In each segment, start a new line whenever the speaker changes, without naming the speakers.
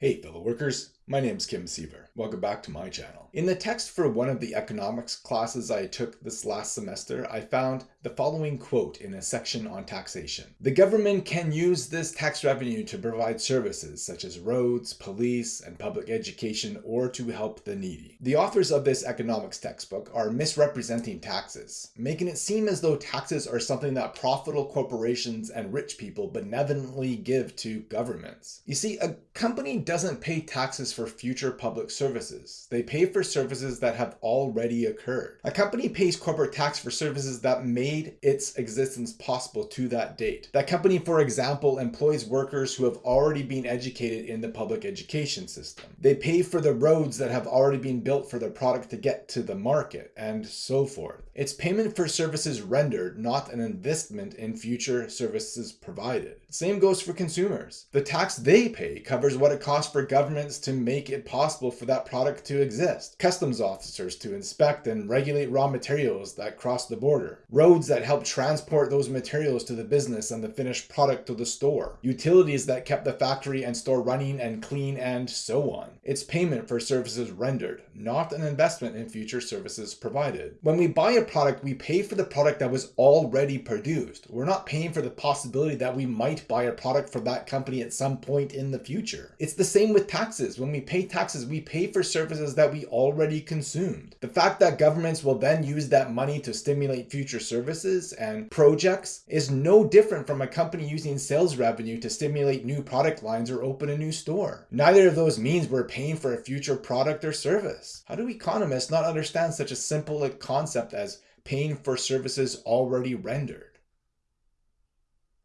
Hey fellow workers, my name is Kim Siever. Welcome back to my channel. In the text for one of the economics classes I took this last semester, I found the following quote in a section on taxation. The government can use this tax revenue to provide services such as roads, police, and public education or to help the needy. The authors of this economics textbook are misrepresenting taxes, making it seem as though taxes are something that profitable corporations and rich people benevolently give to governments. You see, a company doesn't pay taxes for future public services. They pay for services that have already occurred. A company pays corporate tax for services that made its existence possible to that date. That company, for example, employs workers who have already been educated in the public education system. They pay for the roads that have already been built for their product to get to the market, and so forth. It's payment for services rendered, not an investment in future services provided. Same goes for consumers. The tax they pay covers what it costs for governments to make it possible for that product to exist. Customs officers to inspect and regulate raw materials that cross the border. Roads that help transport those materials to the business and the finished product to the store. Utilities that kept the factory and store running and clean and so on. It's payment for services rendered, not an investment in future services provided. When we buy a product, we pay for the product that was already produced. We're not paying for the possibility that we might buy a product from that company at some point in the future. It's the same with taxes. When we pay taxes, we pay for services that we already consumed. The fact that governments will then use that money to stimulate future services and projects is no different from a company using sales revenue to stimulate new product lines or open a new store. Neither of those means we're paying for a future product or service. How do economists not understand such a simple concept as paying for services already rendered?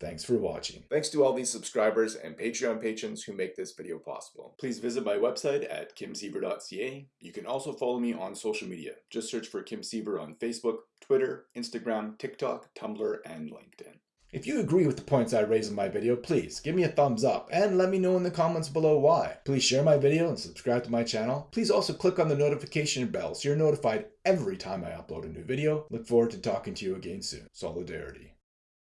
Thanks for watching.
Thanks to all these subscribers and Patreon patrons who make this video possible. Please visit my website at kimsiever.ca. You can also follow me on social media. Just search for Kim Siever on Facebook, Twitter, Instagram, TikTok, Tumblr, and LinkedIn.
If you agree with the points I raise in my video, please give me a thumbs up and let me know in the comments below why. Please share my video and subscribe to my channel. Please also click on the notification bell so you're notified every time I upload a new video. Look forward to talking to you again soon. Solidarity.